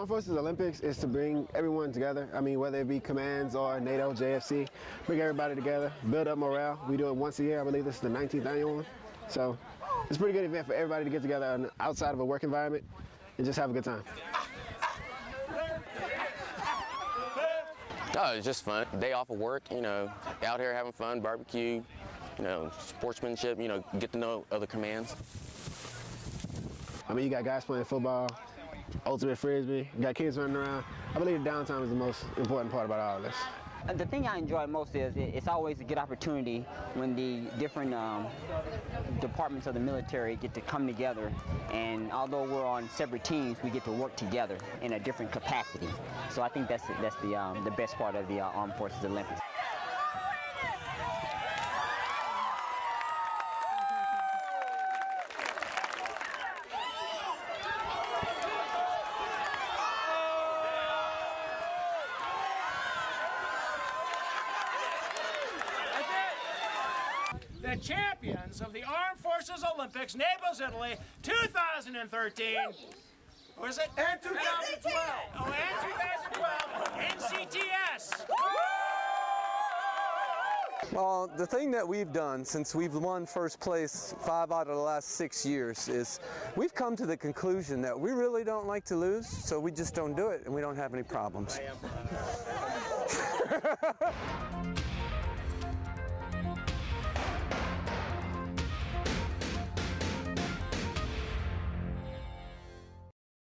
Armed Forces Olympics is to bring everyone together. I mean, whether it be commands or NATO, JFC, bring everybody together, build up morale. We do it once a year. I believe this is the 19th annual one. So it's a pretty good event for everybody to get together outside of a work environment and just have a good time. Oh, it's just fun. Day off of work, you know, out here having fun, barbecue, you know, sportsmanship, you know, get to know other commands. I mean, you got guys playing football, ultimate frisbee, got kids running around. I believe downtime is the most important part about all this. Uh, the thing I enjoy most is it's always a good opportunity when the different um, departments of the military get to come together and although we're on separate teams, we get to work together in a different capacity. So I think that's, that's the, um, the best part of the uh, Armed Forces Olympics. Champions of the Armed Forces Olympics, Naples, Italy, 2013. Was it? And 2012. Oh, and 2012. NCTS. Well, the thing that we've done since we've won first place five out of the last six years is we've come to the conclusion that we really don't like to lose, so we just don't do it and we don't have any problems.